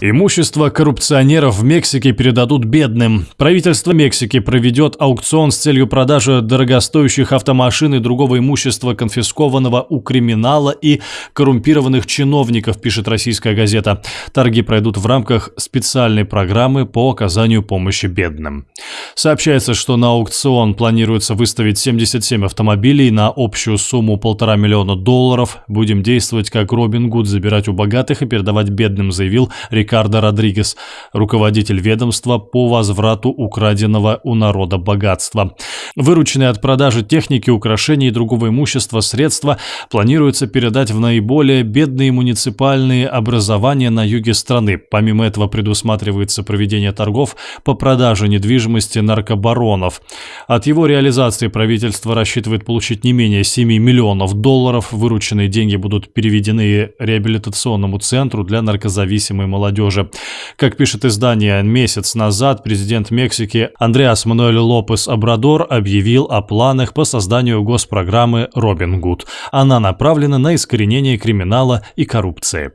Имущество коррупционеров в Мексике передадут бедным. Правительство Мексики проведет аукцион с целью продажи дорогостоящих автомашин и другого имущества, конфискованного у криминала и коррумпированных чиновников, пишет российская газета. Торги пройдут в рамках специальной программы по оказанию помощи бедным. Сообщается, что на аукцион планируется выставить 77 автомобилей на общую сумму полтора миллиона долларов. Будем действовать как Робин Гуд, забирать у богатых и передавать бедным, заявил Рикардо Родригес, руководитель ведомства по возврату украденного у народа богатства. Вырученные от продажи техники, украшений и другого имущества средства планируется передать в наиболее бедные муниципальные образования на юге страны. Помимо этого предусматривается проведение торгов по продаже недвижимости наркобаронов. От его реализации правительство рассчитывает получить не менее 7 миллионов долларов. Вырученные деньги будут переведены реабилитационному центру для наркозависимой молодежи молодежи. Как пишет издание, месяц назад президент Мексики Андреас Мануэль Лопес Абрадор объявил о планах по созданию госпрограммы «Робин Гуд». Она направлена на искоренение криминала и коррупции.